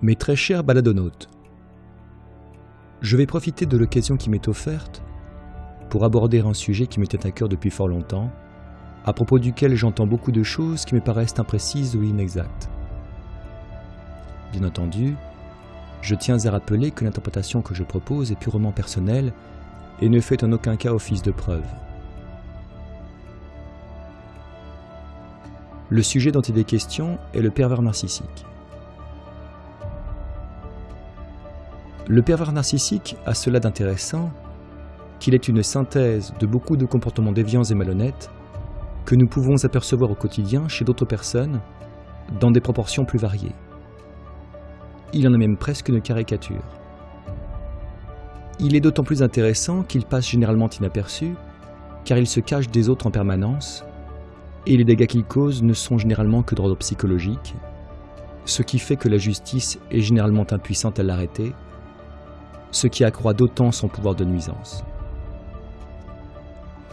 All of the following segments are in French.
Mes très chers baladonautes, je vais profiter de l'occasion qui m'est offerte pour aborder un sujet qui tient à cœur depuis fort longtemps, à propos duquel j'entends beaucoup de choses qui me paraissent imprécises ou inexactes. Bien entendu, je tiens à rappeler que l'interprétation que je propose est purement personnelle et ne fait en aucun cas office de preuve. Le sujet dont il est question est le pervers narcissique. Le pervers narcissique a cela d'intéressant qu'il est une synthèse de beaucoup de comportements déviants et malhonnêtes que nous pouvons apercevoir au quotidien chez d'autres personnes dans des proportions plus variées. Il en a même presque une caricature. Il est d'autant plus intéressant qu'il passe généralement inaperçu, car il se cache des autres en permanence, et les dégâts qu'il cause ne sont généralement que d'ordre psychologique, ce qui fait que la justice est généralement impuissante à l'arrêter, ce qui accroît d'autant son pouvoir de nuisance.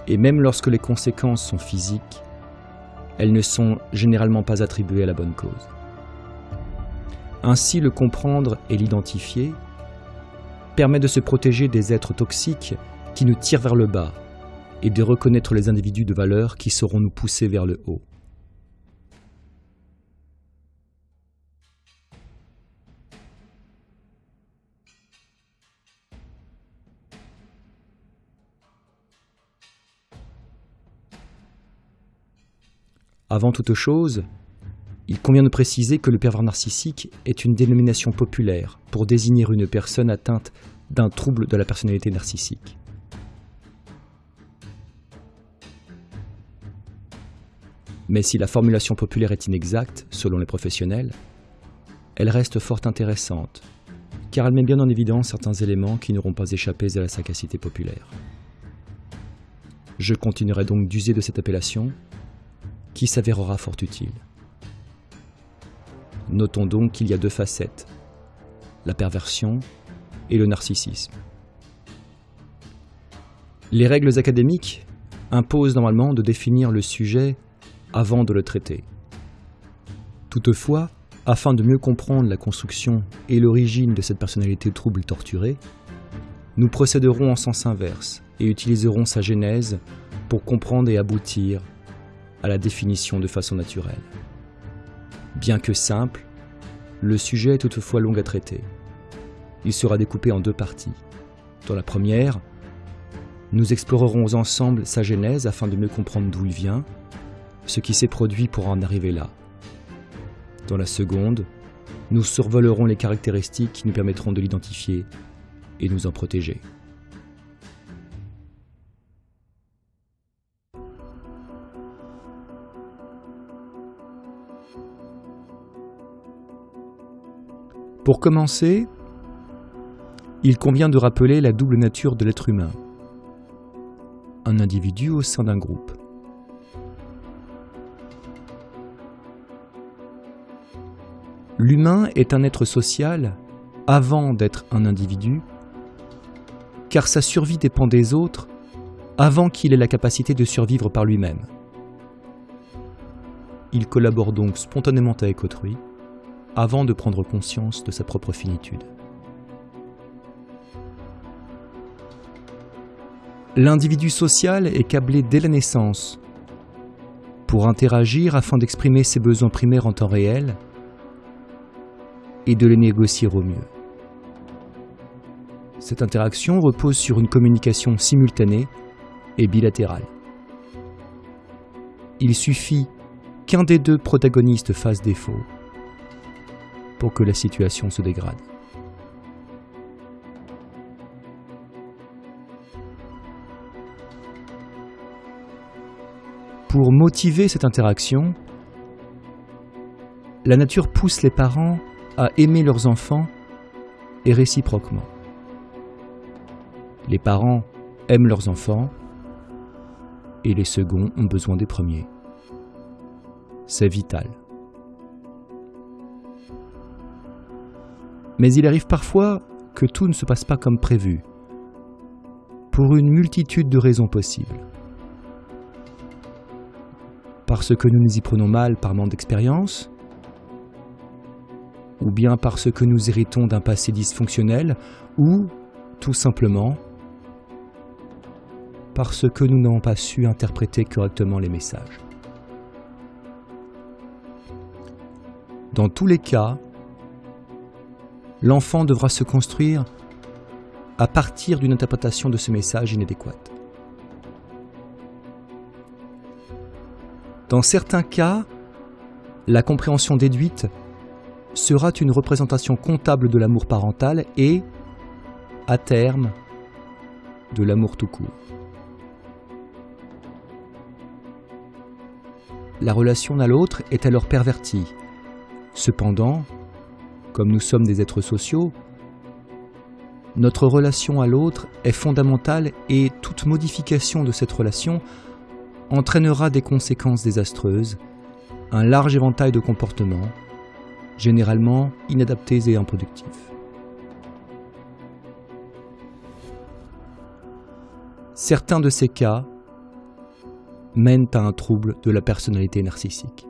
Et même lorsque les conséquences sont physiques, elles ne sont généralement pas attribuées à la bonne cause. Ainsi, le comprendre et l'identifier permet de se protéger des êtres toxiques qui nous tirent vers le bas et de reconnaître les individus de valeur qui sauront nous pousser vers le haut. Avant toute chose, il convient de préciser que le pervers narcissique est une dénomination populaire pour désigner une personne atteinte d'un trouble de la personnalité narcissique. Mais si la formulation populaire est inexacte, selon les professionnels, elle reste fort intéressante, car elle met bien en évidence certains éléments qui n'auront pas échappé à la sagacité populaire. Je continuerai donc d'user de cette appellation, qui s'avérera fort utile. Notons donc qu'il y a deux facettes, la perversion et le narcissisme. Les règles académiques imposent normalement de définir le sujet avant de le traiter. Toutefois, afin de mieux comprendre la construction et l'origine de cette personnalité trouble torturée, nous procéderons en sens inverse et utiliserons sa genèse pour comprendre et aboutir à la définition de façon naturelle. Bien que simple, le sujet est toutefois long à traiter. Il sera découpé en deux parties. Dans la première, nous explorerons ensemble sa genèse afin de mieux comprendre d'où il vient, ce qui s'est produit pour en arriver là. Dans la seconde, nous survolerons les caractéristiques qui nous permettront de l'identifier et nous en protéger. Pour commencer, il convient de rappeler la double nature de l'être humain. Un individu au sein d'un groupe. L'humain est un être social avant d'être un individu, car sa survie dépend des autres avant qu'il ait la capacité de survivre par lui-même. Il collabore donc spontanément avec autrui, avant de prendre conscience de sa propre finitude. L'individu social est câblé dès la naissance pour interagir afin d'exprimer ses besoins primaires en temps réel et de les négocier au mieux. Cette interaction repose sur une communication simultanée et bilatérale. Il suffit qu'un des deux protagonistes fasse défaut pour que la situation se dégrade. Pour motiver cette interaction, la nature pousse les parents à aimer leurs enfants et réciproquement. Les parents aiment leurs enfants et les seconds ont besoin des premiers. C'est vital. Mais il arrive parfois que tout ne se passe pas comme prévu, pour une multitude de raisons possibles. Parce que nous nous y prenons mal par manque d'expérience, ou bien parce que nous héritons d'un passé dysfonctionnel, ou tout simplement parce que nous n'avons pas su interpréter correctement les messages. Dans tous les cas, l'enfant devra se construire à partir d'une interprétation de ce message inadéquate. Dans certains cas, la compréhension déduite sera une représentation comptable de l'amour parental et, à terme, de l'amour tout court. La relation à l'autre est alors pervertie. Cependant, comme nous sommes des êtres sociaux, notre relation à l'autre est fondamentale et toute modification de cette relation entraînera des conséquences désastreuses, un large éventail de comportements, généralement inadaptés et improductifs. Certains de ces cas mènent à un trouble de la personnalité narcissique.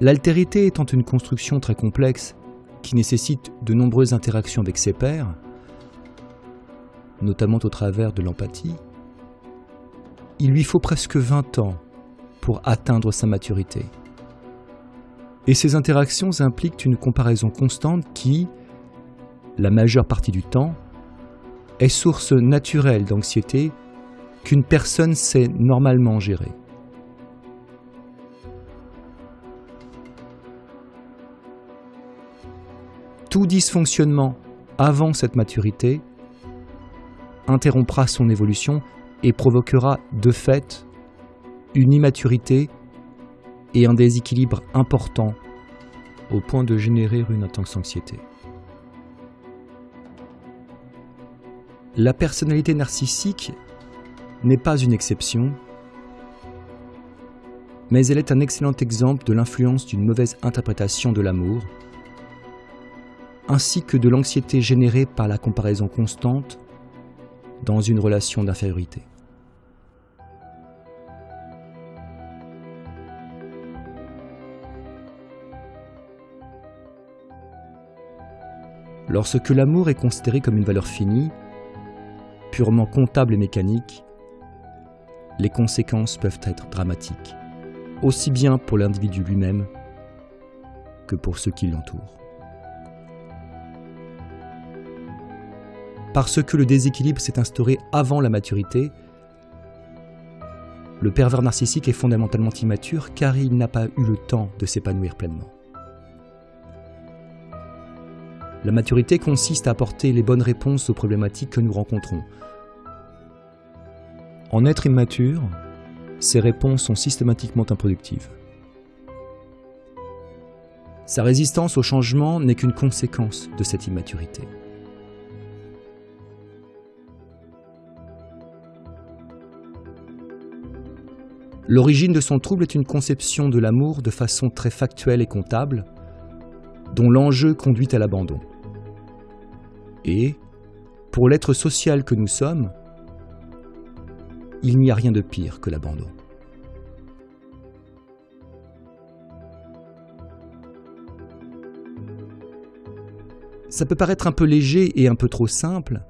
L'altérité étant une construction très complexe qui nécessite de nombreuses interactions avec ses pairs, notamment au travers de l'empathie, il lui faut presque 20 ans pour atteindre sa maturité. Et ces interactions impliquent une comparaison constante qui, la majeure partie du temps, est source naturelle d'anxiété qu'une personne sait normalement gérer. Tout dysfonctionnement avant cette maturité interrompra son évolution et provoquera de fait une immaturité et un déséquilibre important au point de générer une intense anxiété. La personnalité narcissique n'est pas une exception, mais elle est un excellent exemple de l'influence d'une mauvaise interprétation de l'amour, ainsi que de l'anxiété générée par la comparaison constante dans une relation d'infériorité. Lorsque l'amour est considéré comme une valeur finie, purement comptable et mécanique, les conséquences peuvent être dramatiques, aussi bien pour l'individu lui-même que pour ceux qui l'entourent. Parce que le déséquilibre s'est instauré avant la maturité, le pervers narcissique est fondamentalement immature car il n'a pas eu le temps de s'épanouir pleinement. La maturité consiste à apporter les bonnes réponses aux problématiques que nous rencontrons. En être immature, ces réponses sont systématiquement improductives. Sa résistance au changement n'est qu'une conséquence de cette immaturité. L'origine de son trouble est une conception de l'amour de façon très factuelle et comptable, dont l'enjeu conduit à l'abandon. Et, pour l'être social que nous sommes, il n'y a rien de pire que l'abandon. Ça peut paraître un peu léger et un peu trop simple,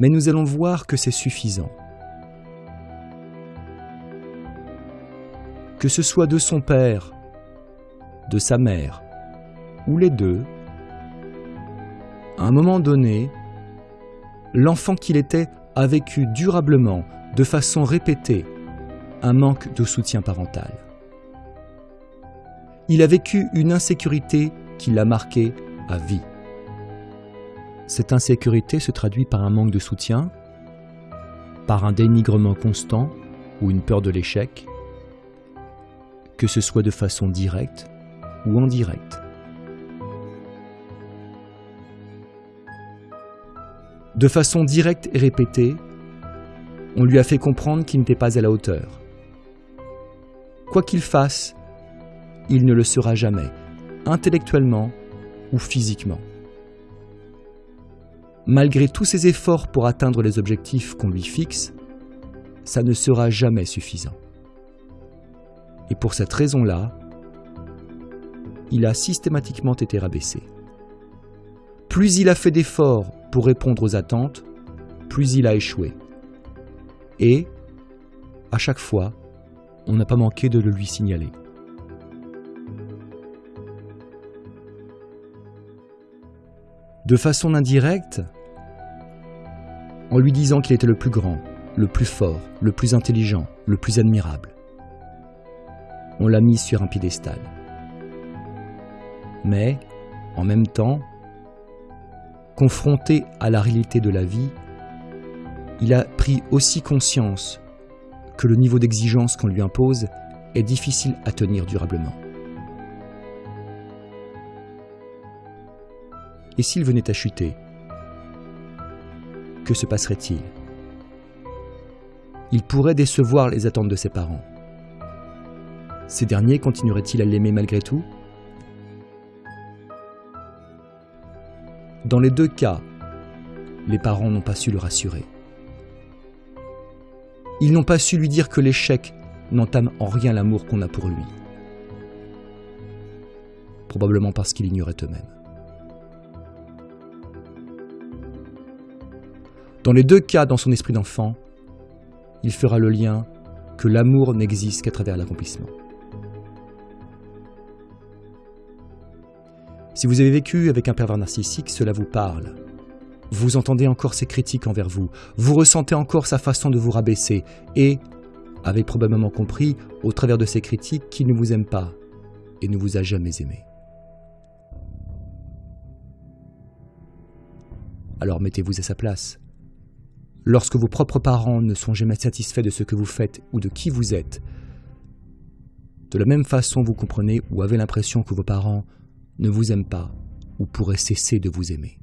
mais nous allons voir que c'est suffisant. Que ce soit de son père, de sa mère, ou les deux, à un moment donné, l'enfant qu'il était a vécu durablement, de façon répétée, un manque de soutien parental. Il a vécu une insécurité qui l'a marqué à vie. Cette insécurité se traduit par un manque de soutien, par un dénigrement constant ou une peur de l'échec, que ce soit de façon directe ou indirecte. De façon directe et répétée, on lui a fait comprendre qu'il n'était pas à la hauteur. Quoi qu'il fasse, il ne le sera jamais, intellectuellement ou physiquement. malgré tous ses efforts pour atteindre les objectifs qu'on lui fixe, ça ne sera jamais suffisant. Et pour cette raison-là, il a systématiquement été rabaissé. Plus il a fait d'efforts pour répondre aux attentes, plus il a échoué. Et, à chaque fois, on n'a pas manqué de le lui signaler. De façon indirecte, en lui disant qu'il était le plus grand, le plus fort, le plus intelligent, le plus admirable. On l'a mis sur un piédestal. Mais, en même temps, confronté à la réalité de la vie, il a pris aussi conscience que le niveau d'exigence qu'on lui impose est difficile à tenir durablement. Et s'il venait à chuter Que se passerait-il? Il pourrait décevoir les attentes de ses parents. Ces derniers continueraient-ils à l'aimer malgré tout? Dans les deux cas, les parents n'ont pas su le rassurer. Ils n'ont pas su lui dire que l'échec n'entame en rien l'amour qu'on a pour lui. Probablement parce qu'ils ignoraient eux-mêmes. Dans les deux cas, dans son esprit d'enfant, il fera le lien que l'amour n'existe qu'à travers l'accomplissement. Si vous avez vécu avec un pervers narcissique, cela vous parle. Vous entendez encore ses critiques envers vous, vous ressentez encore sa façon de vous rabaisser, et avez probablement compris, au travers de ses critiques, qu'il ne vous aime pas et ne vous a jamais aimé. Alors mettez-vous à sa place. Lorsque vos propres parents ne sont jamais satisfaits de ce que vous faites ou de qui vous êtes, de la même façon vous comprenez ou avez l'impression que vos parents ne vous aime pas ou pourrait cesser de vous aimer.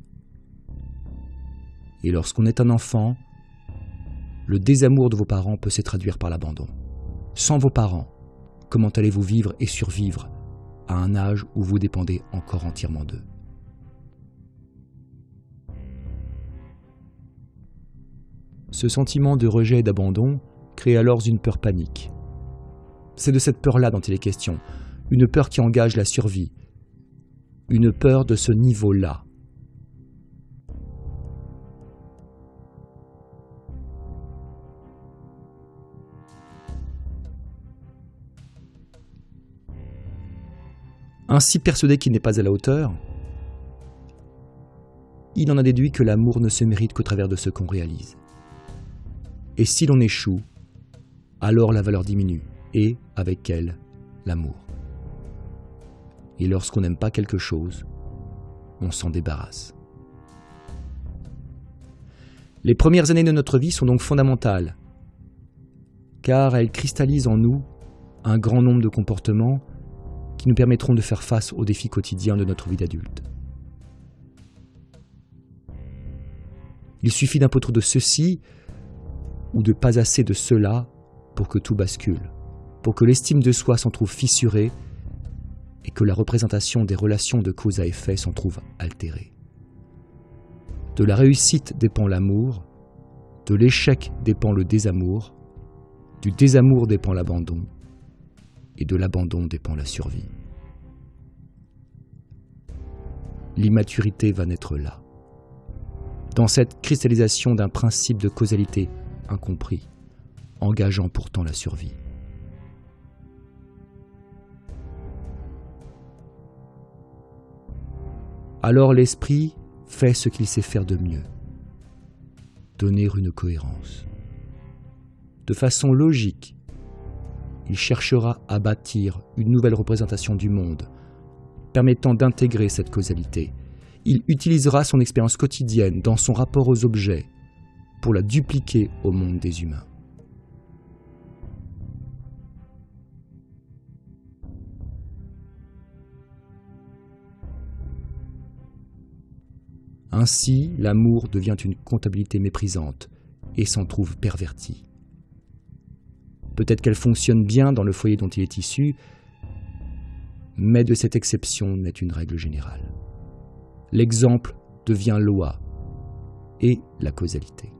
Et lorsqu'on est un enfant, le désamour de vos parents peut se traduire par l'abandon. Sans vos parents, comment allez-vous vivre et survivre à un âge où vous dépendez encore entièrement d'eux? Ce sentiment de rejet et d'abandon crée alors une peur panique. C'est de cette peur-là dont il est question, une peur qui engage la survie, une peur de ce niveau-là. Ainsi persuadé qu'il n'est pas à la hauteur, il en a déduit que l'amour ne se mérite qu'au travers de ce qu'on réalise. Et si l'on échoue, alors la valeur diminue, et avec elle, l'amour. Et lorsqu'on n'aime pas quelque chose, on s'en débarrasse. Les premières années de notre vie sont donc fondamentales, car elles cristallisent en nous un grand nombre de comportements qui nous permettront de faire face aux défis quotidiens de notre vie d'adulte. Il suffit d'un peu trop de ceci ou de pas assez de cela pour que tout bascule, pour que l'estime de soi s'en trouve fissurée et que la représentation des relations de cause à effet s'en trouve altérée. De la réussite dépend l'amour, de l'échec dépend le désamour, du désamour dépend l'abandon, et de l'abandon dépend la survie. L'immaturité va naître là, dans cette cristallisation d'un principe de causalité incompris, engageant pourtant la survie. Alors l'esprit fait ce qu'il sait faire de mieux, donner une cohérence. De façon logique, il cherchera à bâtir une nouvelle représentation du monde, permettant d'intégrer cette causalité. Il utilisera son expérience quotidienne dans son rapport aux objets pour la dupliquer au monde des humains. Ainsi, l'amour devient une comptabilité méprisante et s'en trouve pervertie. Peut-être qu'elle fonctionne bien dans le foyer dont il est issu, mais de cette exception n'est une règle générale. L'exemple devient loi, et la causalité.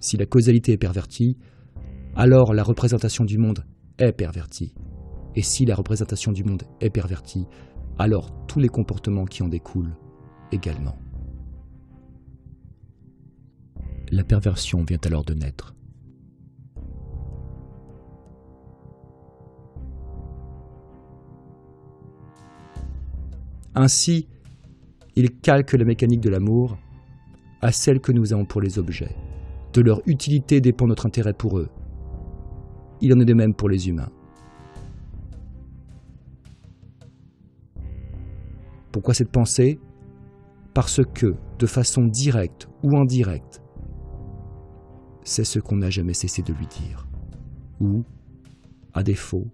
Si la causalité est pervertie, alors la représentation du monde est pervertie. Et si la représentation du monde est pervertie, alors tous les comportements qui en découlent également. La perversion vient alors de naître. Ainsi, il calque la mécanique de l'amour à celle que nous avons pour les objets. De leur utilité dépend notre intérêt pour eux. Il en est de même pour les humains. Pourquoi cette pensée Parce que, de façon directe ou indirecte, c'est ce qu'on n'a jamais cessé de lui dire. Ou, à défaut,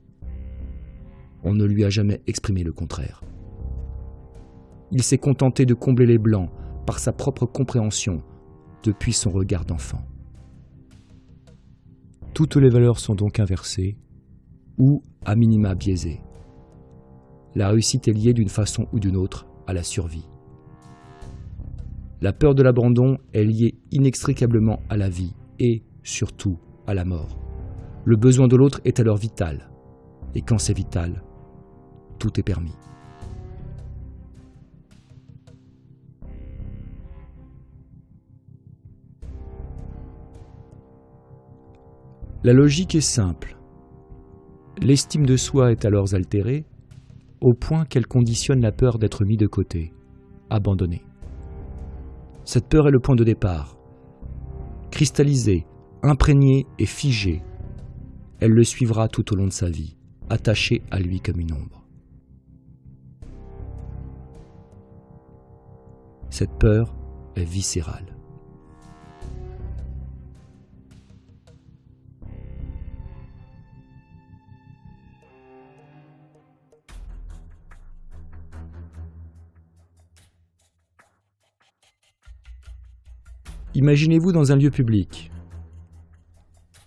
on ne lui a jamais exprimé le contraire. Il s'est contenté de combler les blancs par sa propre compréhension depuis son regard d'enfant. Toutes les valeurs sont donc inversées ou à minima biaisées. La réussite est liée d'une façon ou d'une autre à la survie. La peur de l'abandon est liée inextricablement à la vie et, surtout, à la mort. Le besoin de l'autre est alors vital. Et quand c'est vital, tout est permis. La logique est simple. L'estime de soi est alors altérée au point qu'elle conditionne la peur d'être mis de côté, abandonné. Cette peur est le point de départ. Cristallisée, imprégnée et figée, elle le suivra tout au long de sa vie, attachée à lui comme une ombre. Cette peur est viscérale. Imaginez-vous dans un lieu public.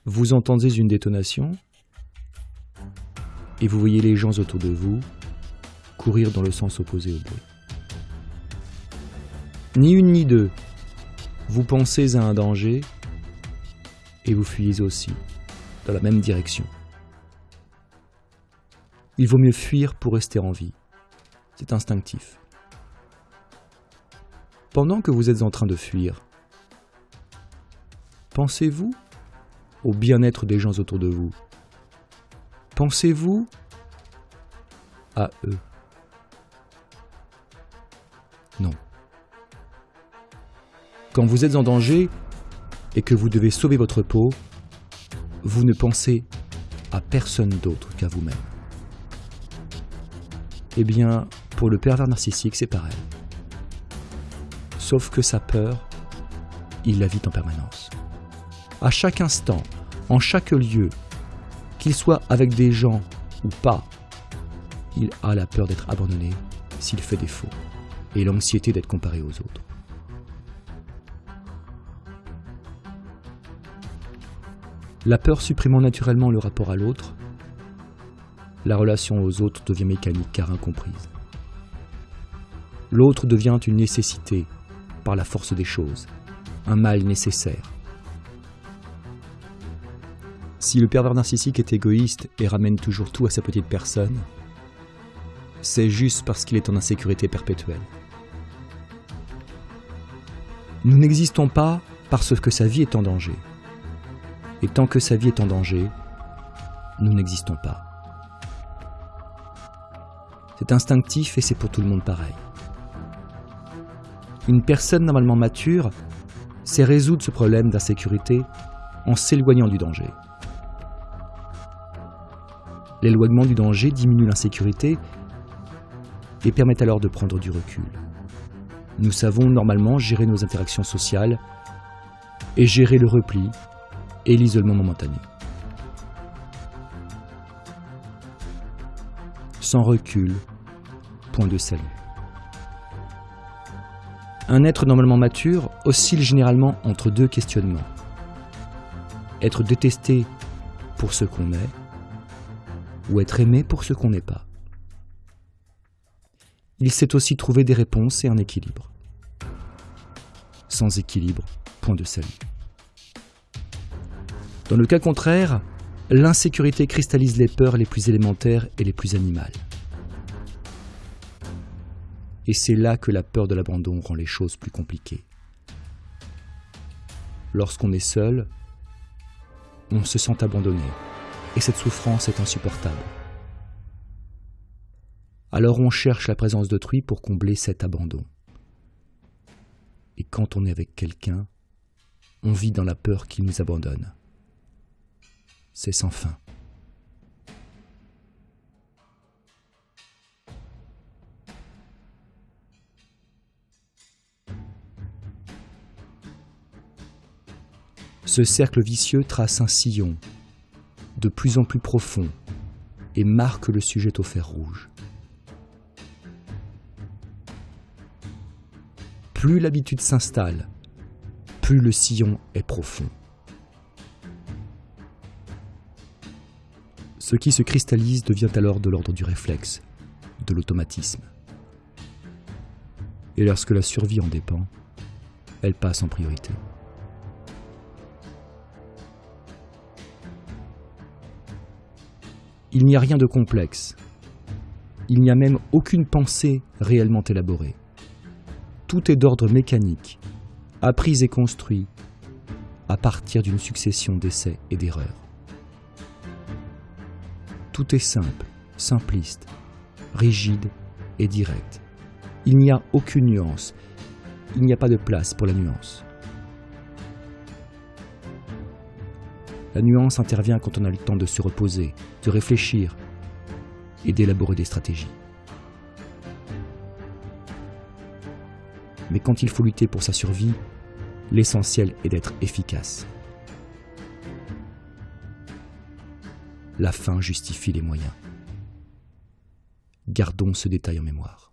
Vous entendez une détonation et vous voyez les gens autour de vous courir dans le sens opposé au bruit. Ni une ni deux, vous pensez à un danger et vous fuyez aussi dans la même direction. Il vaut mieux fuir pour rester en vie. C'est instinctif. Pendant que vous êtes en train de fuir, Pensez-vous au bien-être des gens autour de vous? Pensez-vous à eux? Non. Quand vous êtes en danger et que vous devez sauver votre peau, vous ne pensez à personne d'autre qu'à vous-même. Eh bien, pour le pervers narcissique, c'est pareil. Sauf que sa peur, il la vit en permanence à chaque instant, en chaque lieu, qu'il soit avec des gens ou pas, il a la peur d'être abandonné s'il fait défaut et l'anxiété d'être comparé aux autres. La peur supprimant naturellement le rapport à l'autre, la relation aux autres devient mécanique car incomprise. L'autre devient une nécessité par la force des choses, un mal nécessaire, si le pervers narcissique est égoïste et ramène toujours tout à sa petite personne, c'est juste parce qu'il est en insécurité perpétuelle. Nous n'existons pas parce que sa vie est en danger. Et tant que sa vie est en danger, nous n'existons pas. C'est instinctif et c'est pour tout le monde pareil. Une personne normalement mature sait résoudre ce problème d'insécurité en s'éloignant du danger. L'éloignement du danger diminue l'insécurité et permet alors de prendre du recul. Nous savons normalement gérer nos interactions sociales et gérer le repli et l'isolement momentané. Sans recul, point de salut. Un être normalement mature oscille généralement entre deux questionnements. Être détesté pour ce qu'on est ou être aimé pour ce qu'on n'est pas. Il sait aussi trouver des réponses et un équilibre. sans équilibre, point de salut. Dans le cas contraire, l'insécurité cristallise les peurs les plus élémentaires et les plus animales. Et c'est là que la peur de l'abandon rend les choses plus compliquées. Lorsqu'on est seul, on se sent abandonné, et cette souffrance est insupportable. Alors on cherche la présence d'autrui pour combler cet abandon. Et quand on est avec quelqu'un, on vit dans la peur qu'il nous abandonne. C'est sans fin. Ce cercle vicieux trace un sillon de plus en plus profond et marque le sujet au fer rouge. Plus l'habitude s'installe, plus le sillon est profond. Ce qui se cristallise devient alors de l'ordre du réflexe, de l'automatisme. Et lorsque la survie en dépend, elle passe en priorité. Il n'y a rien de complexe. Il n'y a même aucune pensée réellement élaborée. Tout est d'ordre mécanique, appris et construit à partir d'une succession d'essais et d'erreurs. Tout est simple, simpliste, rigide et direct. Il n'y a aucune nuance. Il n'y a pas de place pour la nuance. La nuance intervient quand on a le temps de se reposer, de réfléchir et d'élaborer des stratégies. Mais quand il faut lutter pour sa survie, l'essentiel est d'être efficace. La fin justifie les moyens. Gardons ce détail en mémoire.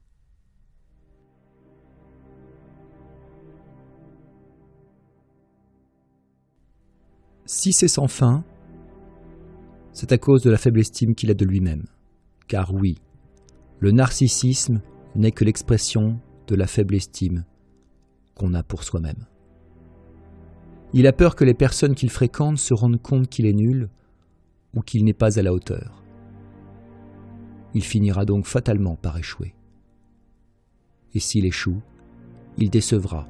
Si c'est sans fin, c'est à cause de la faible estime qu'il a de lui-même. Car oui, le narcissisme n'est que l'expression de la faible estime qu'on a pour soi-même. Il a peur que les personnes qu'il fréquente se rendent compte qu'il est nul ou qu'il n'est pas à la hauteur. Il finira donc fatalement par échouer. Et s'il échoue, il décevra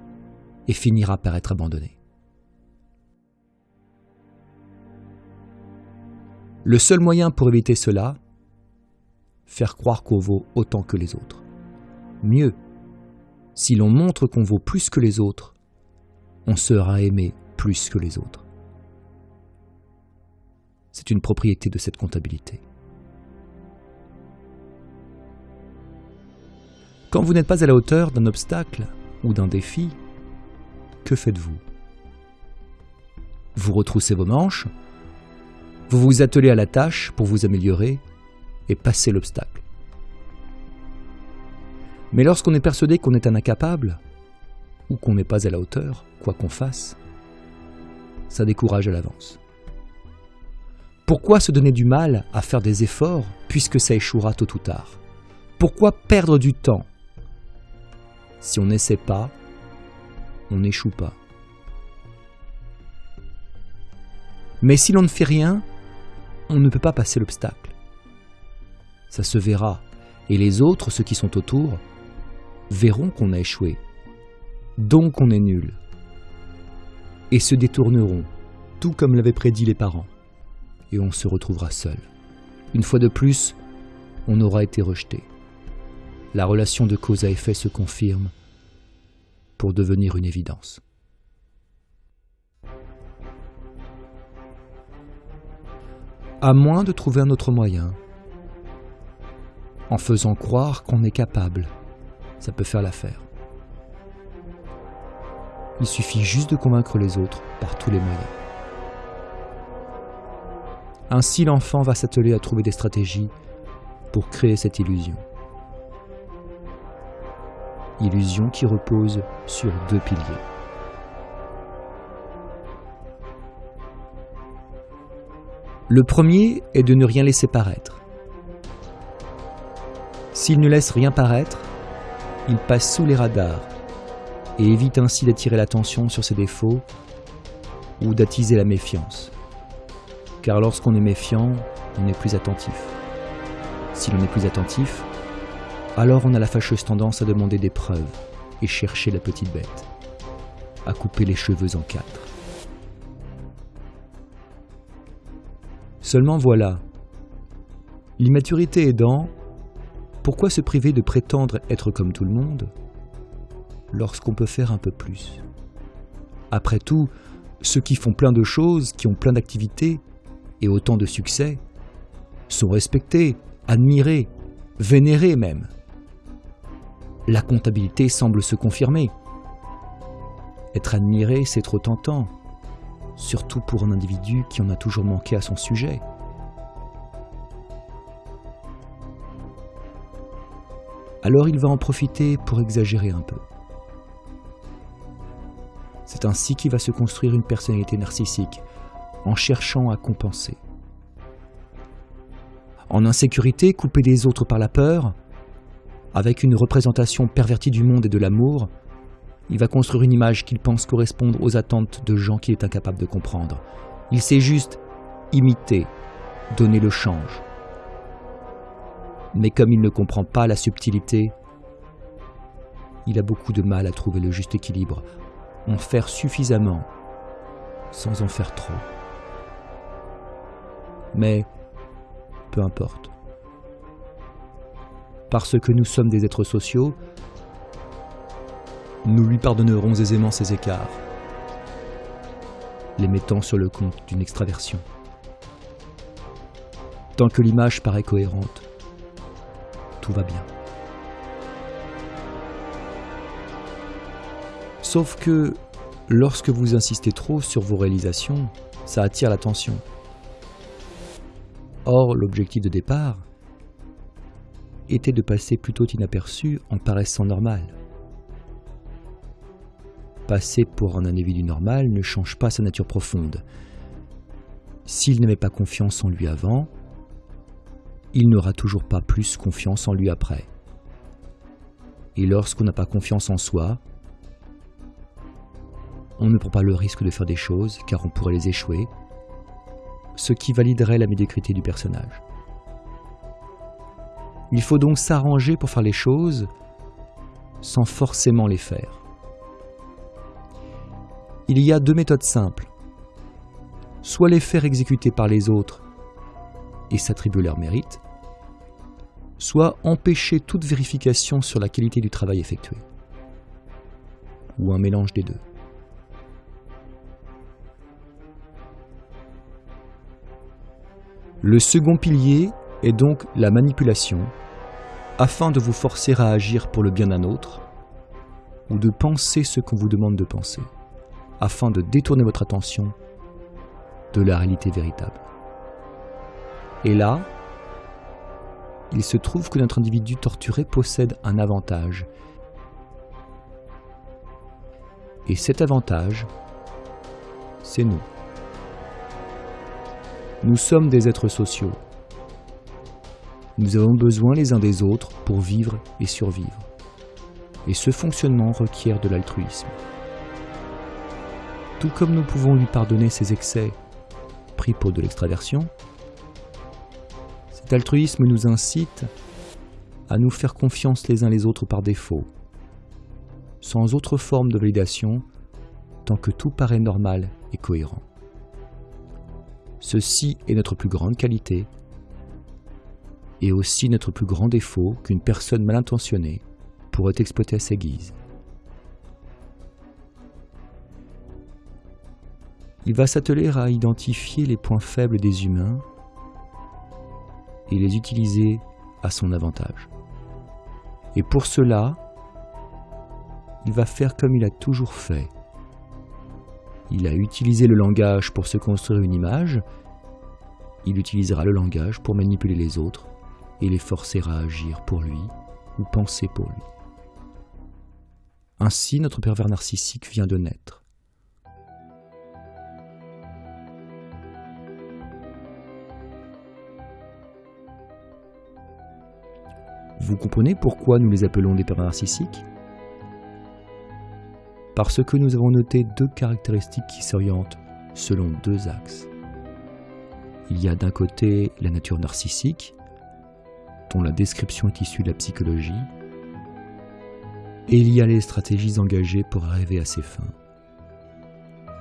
et finira par être abandonné. Le seul moyen pour éviter cela, faire croire qu'on vaut autant que les autres. Mieux, si l'on montre qu'on vaut plus que les autres, on sera aimé plus que les autres. C'est une propriété de cette comptabilité. Quand vous n'êtes pas à la hauteur d'un obstacle ou d'un défi, que faites-vous? Vous retroussez vos manches vous vous attelez à la tâche pour vous améliorer et passer l'obstacle. Mais lorsqu'on est persuadé qu'on est un incapable, ou qu'on n'est pas à la hauteur, quoi qu'on fasse, ça décourage à l'avance. Pourquoi se donner du mal à faire des efforts puisque ça échouera tôt ou tard? Pourquoi perdre du temps Si on n'essaie pas, on n'échoue pas? Mais si l'on ne fait rien, on ne peut pas passer l'obstacle. Ça se verra, et les autres, ceux qui sont autour, verront qu'on a échoué, donc on est nul, et se détourneront, tout comme l'avaient prédit les parents, et on se retrouvera seul. Une fois de plus, on aura été rejeté. La relation de cause à effet se confirme pour devenir une évidence. À moins de trouver un autre moyen. En faisant croire qu'on est capable, ça peut faire l'affaire. Il suffit juste de convaincre les autres par tous les moyens. Ainsi l'enfant va s'atteler à trouver des stratégies pour créer cette illusion. Illusion qui repose sur deux piliers. Le premier est de ne rien laisser paraître. S'il ne laisse rien paraître, il passe sous les radars et évite ainsi d'attirer l'attention sur ses défauts ou d'attiser la méfiance. Car lorsqu'on est méfiant, on est plus attentif. Si l'on est plus attentif, alors on a la fâcheuse tendance à demander des preuves et chercher la petite bête, à couper les cheveux en quatre. Seulement voilà, l'immaturité aidant, pourquoi se priver de prétendre être comme tout le monde lorsqu'on peut faire un peu plus? Après tout, ceux qui font plein de choses, qui ont plein d'activités et autant de succès, sont respectés, admirés, vénérés même. La comptabilité semble se confirmer. Être admiré, c'est trop tentant, surtout pour un individu qui en a toujours manqué à son sujet. Alors il va en profiter pour exagérer un peu. C'est ainsi qu'il va se construire une personnalité narcissique, en cherchant à compenser. En insécurité, coupé des autres par la peur, avec une représentation pervertie du monde et de l'amour, il va construire une image qu'il pense correspondre aux attentes de gens qu'il est incapable de comprendre. Il sait juste imiter, donner le change. Mais comme il ne comprend pas la subtilité, il a beaucoup de mal à trouver le juste équilibre, en faire suffisamment sans en faire trop. Mais peu importe. Parce que nous sommes des êtres sociaux, nous lui pardonnerons aisément ses écarts, les mettant sur le compte d'une extraversion. Tant que l'image paraît cohérente, tout va bien. Sauf que lorsque vous insistez trop sur vos réalisations, ça attire l'attention. Or, l'objectif de départ était de passer plutôt inaperçu en paraissant normal. Passer pour un individu normal ne change pas sa nature profonde. S'il n'avait pas confiance en lui avant, il n'aura toujours pas plus confiance en lui après. Et lorsqu'on n'a pas confiance en soi, on ne prend pas le risque de faire des choses car on pourrait les échouer, ce qui validerait la médiocrité du personnage. Il faut donc s'arranger pour faire les choses sans forcément les faire. Il y a deux méthodes simples. Soit les faire exécuter par les autres et s'attribuer leur mérite, soit empêcher toute vérification sur la qualité du travail effectué, ou un mélange des deux. Le second pilier est donc la manipulation, afin de vous forcer à agir pour le bien d'un autre, ou de penser ce qu'on vous demande de penser, afin de détourner votre attention de la réalité véritable. Et là, il se trouve que notre individu torturé possède un avantage. Et cet avantage, c'est nous. Nous sommes des êtres sociaux. Nous avons besoin les uns des autres pour vivre et survivre. Et ce fonctionnement requiert de l'altruisme. Tout comme nous pouvons lui pardonner ses excès pris pour de l'extraversion, cet altruisme nous incite à nous faire confiance les uns les autres par défaut, sans autre forme de validation, tant que tout paraît normal et cohérent. Ceci est notre plus grande qualité et aussi notre plus grand défaut qu'une personne mal intentionnée pourrait exploiter à sa guise. Il va s'atteler à identifier les points faibles des humains et les utiliser à son avantage. Et pour cela, il va faire comme il a toujours fait. Il a utilisé le langage pour se construire une image, il utilisera le langage pour manipuler les autres et les forcer à agir pour lui ou penser pour lui. Ainsi, notre pervers narcissique vient de naître. Vous comprenez pourquoi nous les appelons des pervers narcissiques? Parce que nous avons noté deux caractéristiques qui s'orientent selon deux axes. Il y a d'un côté la nature narcissique, dont la description est issue de la psychologie, et il y a les stratégies engagées pour arriver à ces fins.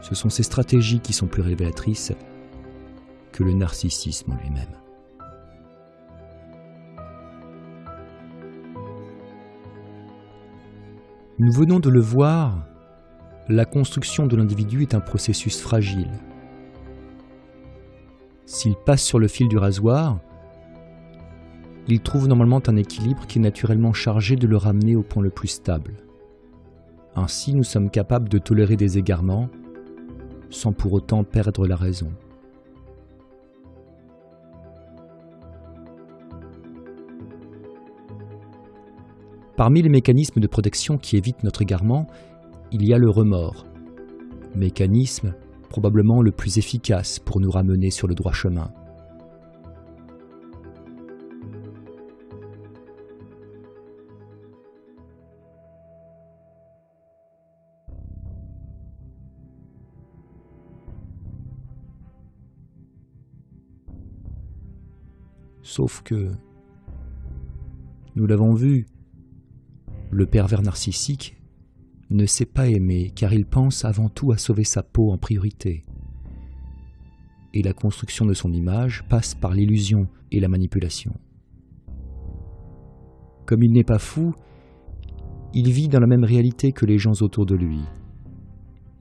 Ce sont ces stratégies qui sont plus révélatrices que le narcissisme en lui-même. Nous venons de le voir, la construction de l'individu est un processus fragile. S'il passe sur le fil du rasoir, il trouve normalement un équilibre qui est naturellement chargé de le ramener au point le plus stable. Ainsi, nous sommes capables de tolérer des égarements sans pour autant perdre la raison. Parmi les mécanismes de protection qui évitent notre égarement, il y a le remords, mécanisme probablement le plus efficace pour nous ramener sur le droit chemin. Sauf que, nous l'avons vu, le pervers narcissique ne sait pas aimer car il pense avant tout à sauver sa peau en priorité. Et la construction de son image passe par l'illusion et la manipulation. Comme il n'est pas fou, il vit dans la même réalité que les gens autour de lui.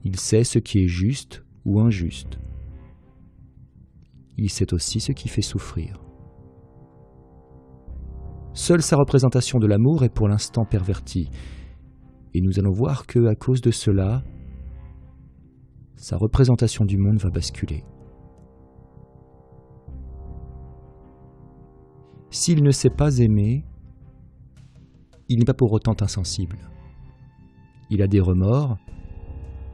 Il sait ce qui est juste ou injuste. Il sait aussi ce qui fait souffrir. Seule sa représentation de l'amour est pour l'instant pervertie. Et nous allons voir que, à cause de cela, sa représentation du monde va basculer. S'il ne sait pas aimer, il n'est pas pour autant insensible. Il a des remords,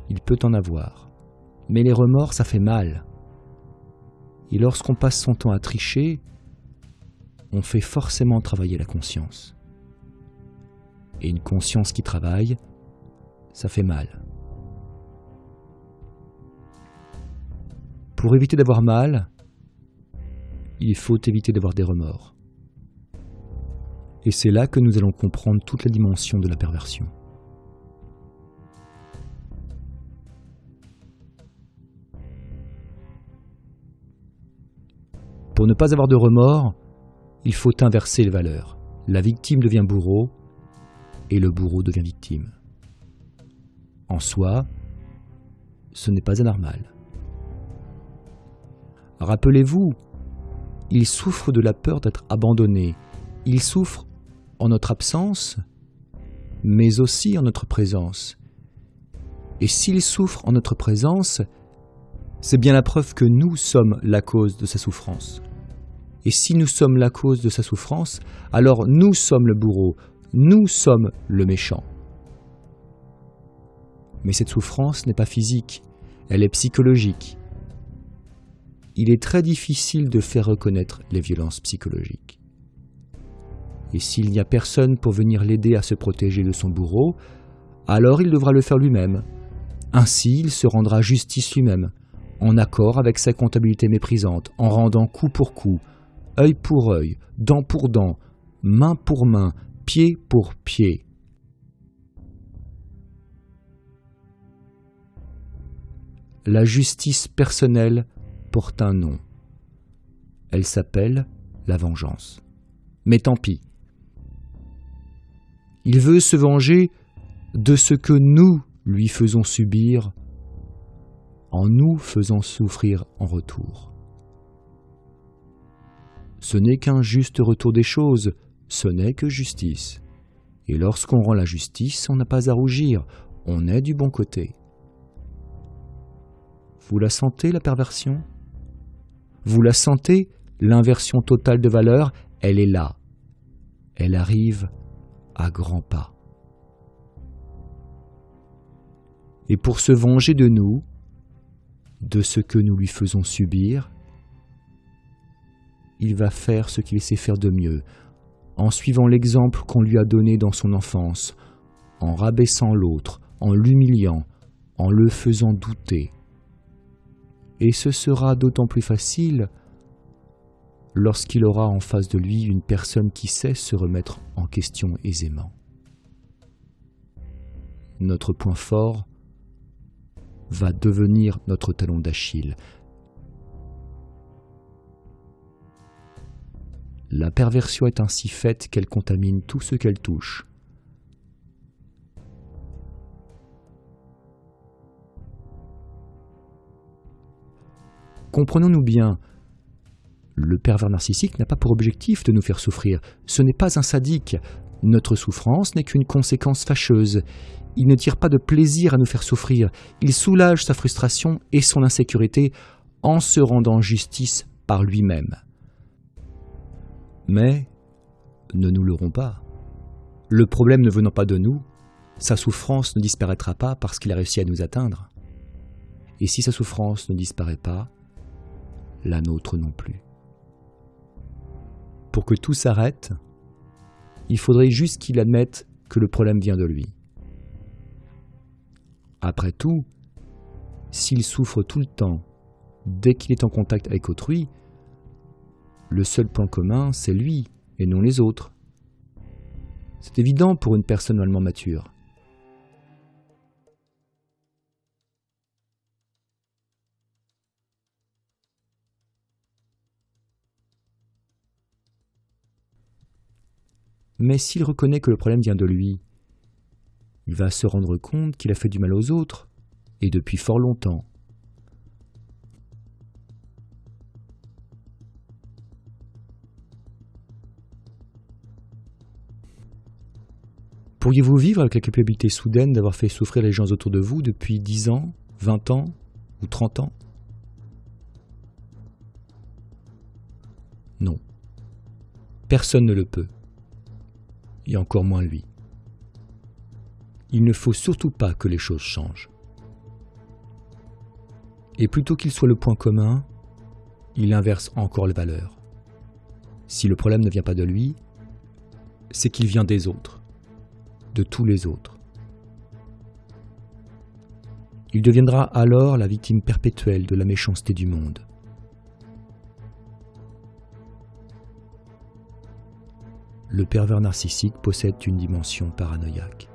il peut en avoir. Mais les remords, ça fait mal. Et lorsqu'on passe son temps à tricher, on fait forcément travailler la conscience. Et une conscience qui travaille, ça fait mal. Pour éviter d'avoir mal, il faut éviter d'avoir des remords. Et c'est là que nous allons comprendre toute la dimension de la perversion. Pour ne pas avoir de remords, il faut inverser les valeurs. La victime devient bourreau et le bourreau devient victime. En soi, ce n'est pas anormal. Rappelez-vous, il souffre de la peur d'être abandonné. Il souffre en notre absence, mais aussi en notre présence. Et s'il souffre en notre présence, c'est bien la preuve que nous sommes la cause de sa souffrance. Et si nous sommes la cause de sa souffrance, alors nous sommes le bourreau, nous sommes le méchant. Mais cette souffrance n'est pas physique, elle est psychologique. Il est très difficile de faire reconnaître les violences psychologiques. Et s'il n'y a personne pour venir l'aider à se protéger de son bourreau, alors il devra le faire lui-même. Ainsi, il se rendra justice lui-même, en accord avec sa comptabilité méprisante, en rendant coup pour coup, œil pour œil, dent pour dent, main pour main, pied pour pied. La justice personnelle porte un nom. Elle s'appelle la vengeance. Mais tant pis. Il veut se venger de ce que nous lui faisons subir en nous faisant souffrir en retour. Ce n'est qu'un juste retour des choses, ce n'est que justice. Et lorsqu'on rend la justice, on n'a pas à rougir, on est du bon côté. Vous la sentez, la perversion? Vous la sentez, l'inversion totale de valeur Elle est là. Elle arrive à grands pas. Et pour se venger de nous, de ce que nous lui faisons subir, il va faire ce qu'il sait faire de mieux, en suivant l'exemple qu'on lui a donné dans son enfance, en rabaissant l'autre, en l'humiliant, en le faisant douter. Et ce sera d'autant plus facile lorsqu'il aura en face de lui une personne qui sait se remettre en question aisément. Notre point fort va devenir notre talon d'Achille. La perversion est ainsi faite qu'elle contamine tout ce qu'elle touche. Comprenons-nous bien, le pervers narcissique n'a pas pour objectif de nous faire souffrir. Ce n'est pas un sadique. Notre souffrance n'est qu'une conséquence fâcheuse. Il ne tire pas de plaisir à nous faire souffrir. Il soulage sa frustration et son insécurité en se rendant justice par lui-même. Mais ne nous leurrons pas. Le problème ne venant pas de nous, sa souffrance ne disparaîtra pas parce qu'il a réussi à nous atteindre. Et si sa souffrance ne disparaît pas, la nôtre non plus. Pour que tout s'arrête, il faudrait juste qu'il admette que le problème vient de lui. Après tout, s'il souffre tout le temps, dès qu'il est en contact avec autrui, le seul plan commun, c'est lui et non les autres. C'est évident pour une personne normalement mature. Mais s'il reconnaît que le problème vient de lui, il va se rendre compte qu'il a fait du mal aux autres, et depuis fort longtemps. Pourriez-vous vivre avec la culpabilité soudaine d'avoir fait souffrir les gens autour de vous depuis 10 ans, 20 ans ou 30 ans? Non. Personne ne le peut et encore moins lui. Il ne faut surtout pas que les choses changent. Et plutôt qu'il soit le point commun, il inverse encore les valeurs. Si le problème ne vient pas de lui, c'est qu'il vient des autres, de tous les autres. Il deviendra alors la victime perpétuelle de la méchanceté du monde. le pervers narcissique possède une dimension paranoïaque.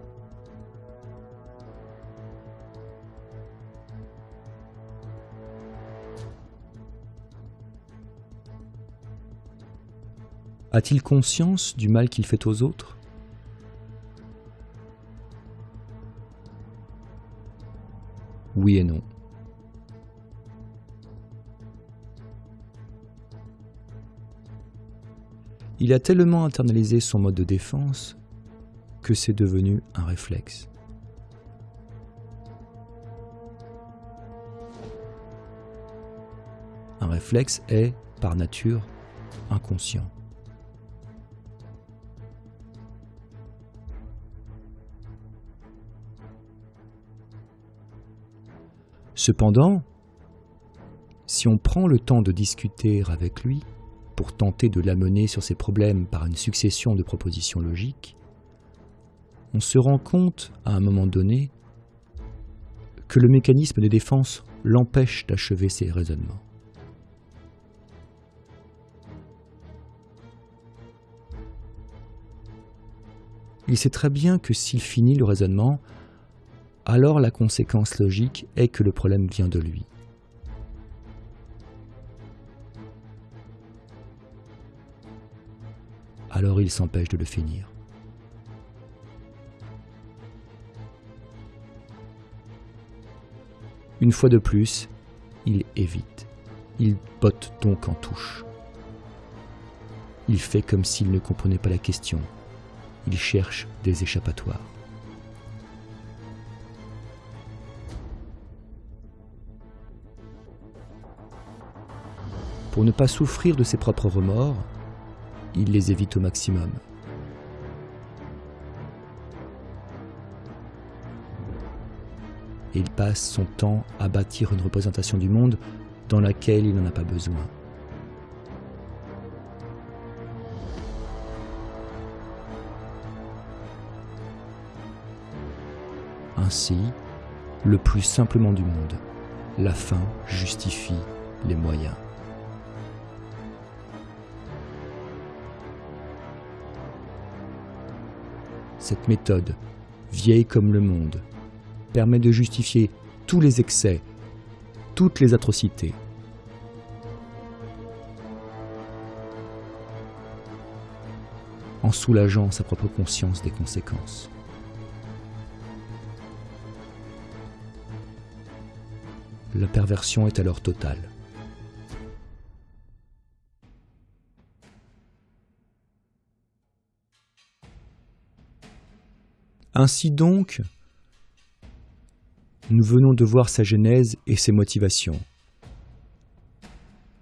A-t-il conscience du mal qu'il fait aux autres? Oui et non. Il a tellement internalisé son mode de défense que c'est devenu un réflexe. Un réflexe est, par nature, inconscient. Cependant, si on prend le temps de discuter avec lui, pour tenter de l'amener sur ses problèmes par une succession de propositions logiques, on se rend compte, à un moment donné, que le mécanisme de défense l'empêche d'achever ses raisonnements. Il sait très bien que s'il finit le raisonnement, alors la conséquence logique est que le problème vient de lui. alors il s'empêche de le finir. Une fois de plus, il évite. Il botte donc en touche. Il fait comme s'il ne comprenait pas la question. Il cherche des échappatoires. Pour ne pas souffrir de ses propres remords, il les évite au maximum. Et il passe son temps à bâtir une représentation du monde dans laquelle il n'en a pas besoin. Ainsi, le plus simplement du monde, la fin justifie les moyens. Cette méthode, vieille comme le monde, permet de justifier tous les excès, toutes les atrocités. en soulageant sa propre conscience des conséquences. La perversion est alors totale. Ainsi donc, nous venons de voir sa genèse et ses motivations.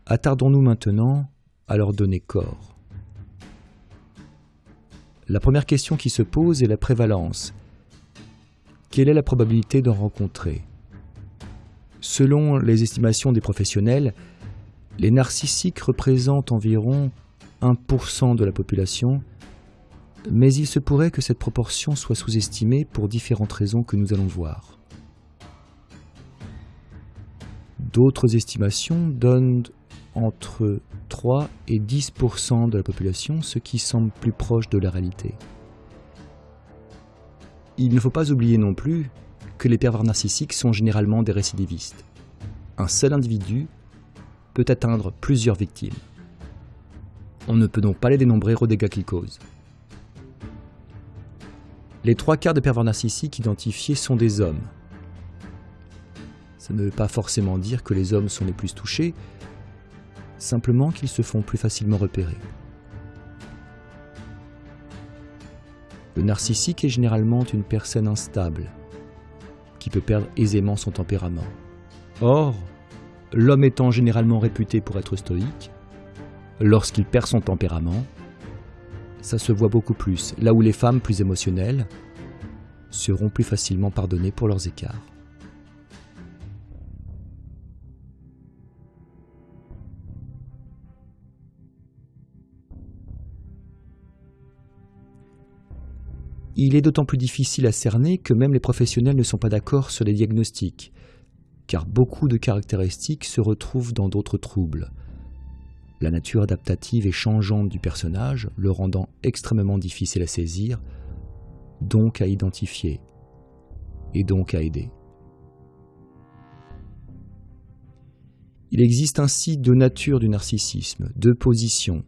Attardons-nous maintenant à leur donner corps. La première question qui se pose est la prévalence. Quelle est la probabilité d'en rencontrer? Selon les estimations des professionnels, les narcissiques représentent environ 1% de la population mais il se pourrait que cette proportion soit sous-estimée pour différentes raisons que nous allons voir. D'autres estimations donnent entre 3 et 10% de la population, ce qui semble plus proche de la réalité. Il ne faut pas oublier non plus que les pervers narcissiques sont généralement des récidivistes. Un seul individu peut atteindre plusieurs victimes. On ne peut donc pas les dénombrer aux dégâts qu'ils causent. Les trois quarts de pervers narcissiques identifiés sont des hommes. Ça ne veut pas forcément dire que les hommes sont les plus touchés, simplement qu'ils se font plus facilement repérer. Le narcissique est généralement une personne instable, qui peut perdre aisément son tempérament. Or, l'homme étant généralement réputé pour être stoïque, lorsqu'il perd son tempérament, ça se voit beaucoup plus, là où les femmes plus émotionnelles seront plus facilement pardonnées pour leurs écarts. Il est d'autant plus difficile à cerner que même les professionnels ne sont pas d'accord sur les diagnostics, car beaucoup de caractéristiques se retrouvent dans d'autres troubles, la nature adaptative et changeante du personnage le rendant extrêmement difficile à saisir, donc à identifier, et donc à aider. Il existe ainsi deux natures du narcissisme, deux positions,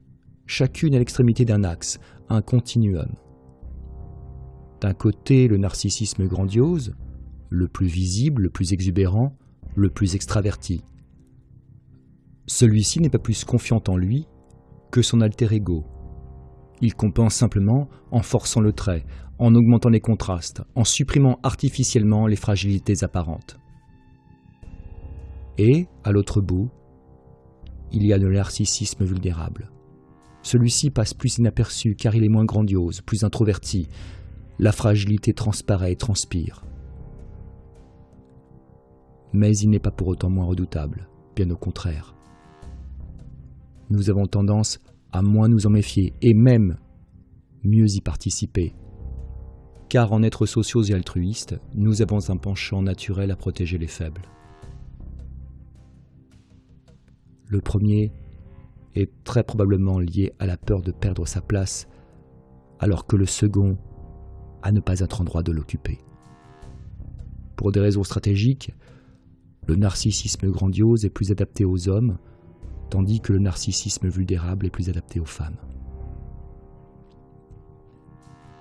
chacune à l'extrémité d'un axe, un continuum. D'un côté, le narcissisme grandiose, le plus visible, le plus exubérant, le plus extraverti, celui-ci n'est pas plus confiant en lui que son alter ego. Il compense simplement en forçant le trait, en augmentant les contrastes, en supprimant artificiellement les fragilités apparentes. Et, à l'autre bout, il y a le narcissisme vulnérable. Celui-ci passe plus inaperçu car il est moins grandiose, plus introverti. La fragilité transparaît et transpire. Mais il n'est pas pour autant moins redoutable, bien au contraire nous avons tendance à moins nous en méfier et même mieux y participer. Car en être sociaux et altruistes, nous avons un penchant naturel à protéger les faibles. Le premier est très probablement lié à la peur de perdre sa place, alors que le second à ne pas être en droit de l'occuper. Pour des raisons stratégiques, le narcissisme grandiose est plus adapté aux hommes, tandis que le narcissisme vulnérable est plus adapté aux femmes.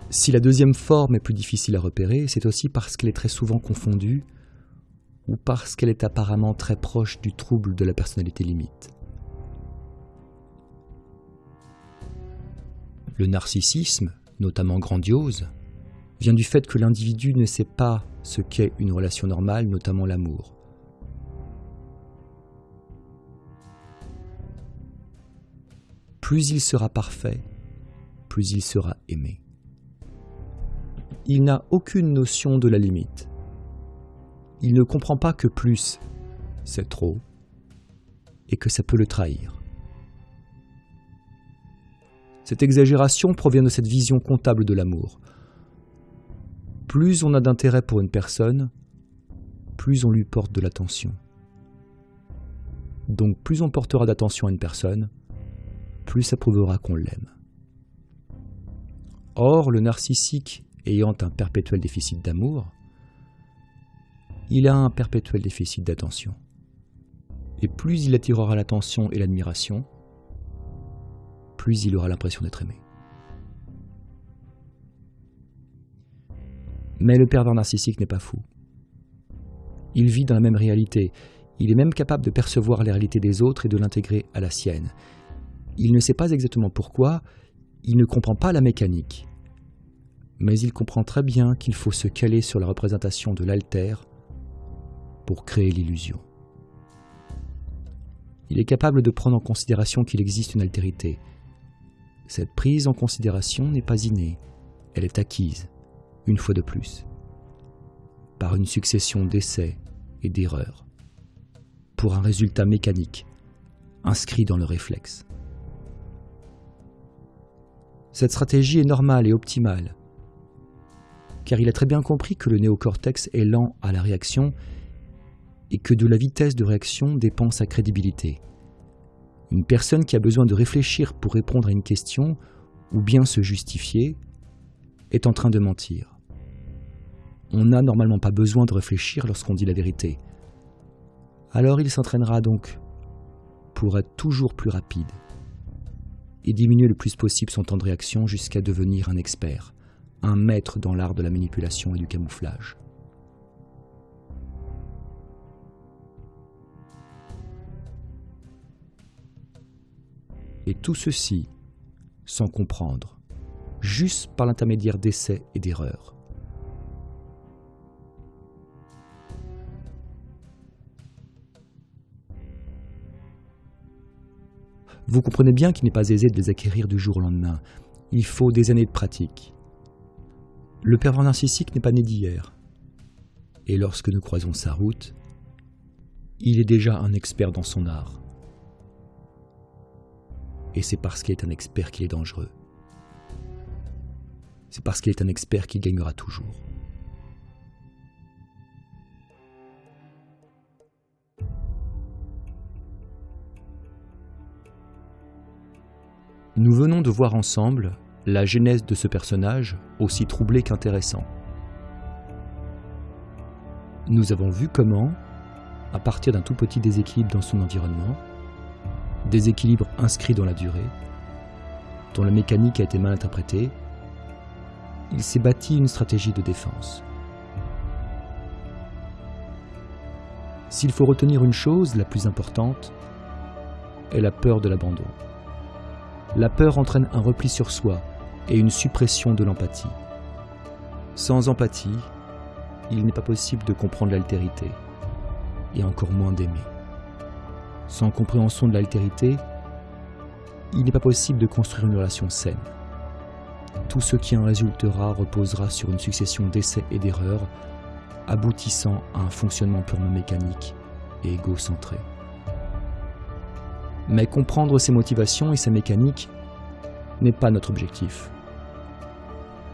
Si la deuxième forme est plus difficile à repérer, c'est aussi parce qu'elle est très souvent confondue ou parce qu'elle est apparemment très proche du trouble de la personnalité limite. Le narcissisme, notamment grandiose, vient du fait que l'individu ne sait pas ce qu'est une relation normale, notamment l'amour. Plus il sera parfait, plus il sera aimé. Il n'a aucune notion de la limite. Il ne comprend pas que plus, c'est trop, et que ça peut le trahir. Cette exagération provient de cette vision comptable de l'amour. Plus on a d'intérêt pour une personne, plus on lui porte de l'attention. Donc plus on portera d'attention à une personne, plus ça prouvera qu'on l'aime. Or, le narcissique ayant un perpétuel déficit d'amour, il a un perpétuel déficit d'attention. Et plus il attirera l'attention et l'admiration, plus il aura l'impression d'être aimé. Mais le pervers narcissique n'est pas fou. Il vit dans la même réalité. Il est même capable de percevoir les réalités des autres et de l'intégrer à la sienne. Il ne sait pas exactement pourquoi, il ne comprend pas la mécanique. Mais il comprend très bien qu'il faut se caler sur la représentation de l'alter pour créer l'illusion. Il est capable de prendre en considération qu'il existe une altérité. Cette prise en considération n'est pas innée, elle est acquise, une fois de plus, par une succession d'essais et d'erreurs, pour un résultat mécanique, inscrit dans le réflexe. Cette stratégie est normale et optimale, car il a très bien compris que le néocortex est lent à la réaction et que de la vitesse de réaction dépend sa crédibilité. Une personne qui a besoin de réfléchir pour répondre à une question ou bien se justifier est en train de mentir. On n'a normalement pas besoin de réfléchir lorsqu'on dit la vérité. Alors il s'entraînera donc pour être toujours plus rapide et diminuer le plus possible son temps de réaction jusqu'à devenir un expert, un maître dans l'art de la manipulation et du camouflage. Et tout ceci sans comprendre, juste par l'intermédiaire d'essais et d'erreurs. Vous comprenez bien qu'il n'est pas aisé de les acquérir du jour au lendemain. Il faut des années de pratique. Le pervers narcissique n'est pas né d'hier. Et lorsque nous croisons sa route, il est déjà un expert dans son art et c'est parce qu'il est un expert qu'il est dangereux. C'est parce qu'il est un expert qu'il gagnera toujours. Nous venons de voir ensemble la genèse de ce personnage aussi troublé qu'intéressant. Nous avons vu comment, à partir d'un tout petit déséquilibre dans son environnement, déséquilibre inscrit dans la durée, dont la mécanique a été mal interprétée, il s'est bâti une stratégie de défense. S'il faut retenir une chose, la plus importante, est la peur de l'abandon. La peur entraîne un repli sur soi et une suppression de l'empathie. Sans empathie, il n'est pas possible de comprendre l'altérité, et encore moins d'aimer. Sans compréhension de l'altérité, il n'est pas possible de construire une relation saine. Tout ce qui en résultera reposera sur une succession d'essais et d'erreurs, aboutissant à un fonctionnement purement mécanique et égocentré. Mais comprendre ses motivations et sa mécanique n'est pas notre objectif.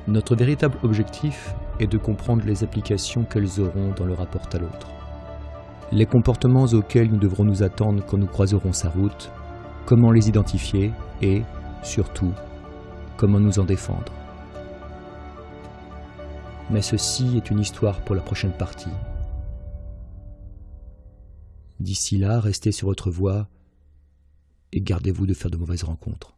Notre véritable objectif est de comprendre les applications qu'elles auront dans le rapport à l'autre les comportements auxquels nous devrons nous attendre quand nous croiserons sa route, comment les identifier et, surtout, comment nous en défendre. Mais ceci est une histoire pour la prochaine partie. D'ici là, restez sur votre voie et gardez-vous de faire de mauvaises rencontres.